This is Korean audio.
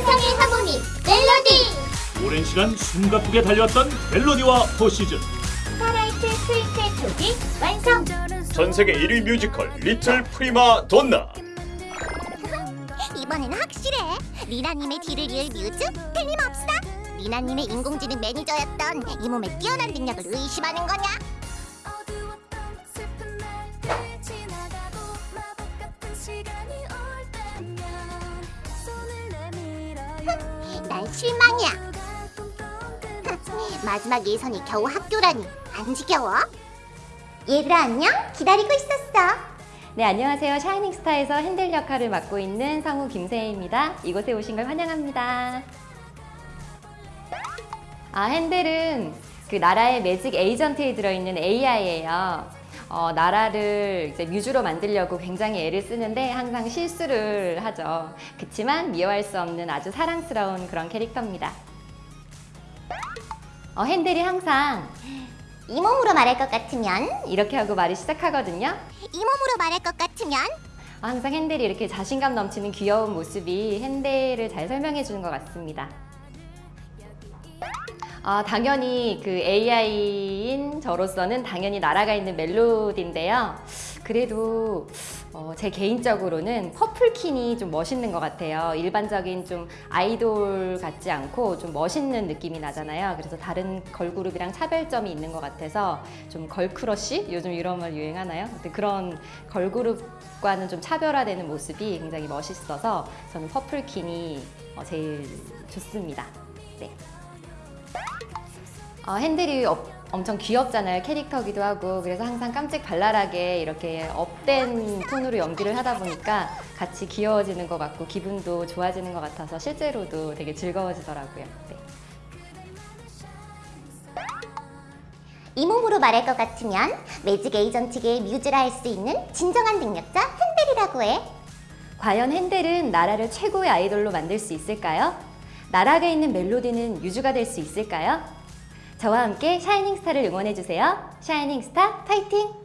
환상의 하모니 멜로디 오랜 시간 숨가쁘게 달려왔던 멜로디와 포시즌 스타라이트 스위트의 곡 완성 전 세계 1위 뮤지컬 리틀 프리마 돈나 이번에는 확실해. 리나님의 뒤를 이을 뮤즈 틀림없어. 리나님의 인공지능 매니저였던 이 몸의 뛰어난 능력을 의심하는 거냐? 난 실망이야. 마지막 예선이 겨우 학교라니 안 지겨워? 얘들아 안녕? 기다리고 있었어. 네, 안녕하세요. 샤이닝스타에서 핸들 역할을 맡고 있는 성우 김세희입니다. 이곳에 오신 걸 환영합니다. 아, 핸들은 그 나라의 매직 에이전트에 들어있는 AI예요. 어, 나라를 이제 뮤즈로 만들려고 굉장히 애를 쓰는데 항상 실수를 하죠. 그치만 미워할 수 없는 아주 사랑스러운 그런 캐릭터입니다. 어, 핸들이 항상 이 몸으로 말할 것 같으면 이렇게 하고 말을 시작하거든요. 이 몸으로 말할 것 같으면 항상 핸델이 이렇게 자신감 넘치는 귀여운 모습이 핸델을 잘 설명해 주는 것 같습니다. 아, 당연히 그 AI인 저로서는 당연히 나라가 있는 멜로디인데요. 그래도 어, 제 개인적으로는 퍼플킨이 좀 멋있는 것 같아요. 일반적인 좀 아이돌 같지 않고 좀 멋있는 느낌이 나잖아요. 그래서 다른 걸그룹이랑 차별점이 있는 것 같아서 좀 girl crush? 요즘 이런 말 유행하나요? 그런 걸그룹과는 좀 차별화되는 모습이 굉장히 멋있어서 저는 퍼플킨이 어, 제일 좋습니다. 네. 어, 핸들이 업- 엄청 귀엽잖아요 캐릭터기도 하고 그래서 항상 깜찍 발랄하게 이렇게 up된 톤으로 연기를 하다 보니까 같이 귀여워지는 것 같고 기분도 좋아지는 것 같아서 실제로도 되게 즐거워지더라고요 네. 이 몸으로 말할 것 같으면 매직 에이전트계의 뮤즈라 할 수 있는 진정한 능력자 핸델이라고 해. 과연 핸델은 나라를 최고의 아이돌로 만들 수 있을까요? 나락에 있는 멜로디는 유주가 될 수 있을까요? 저와 함께 샤이닝스타를 응원해주세요 샤이닝스타 파이팅!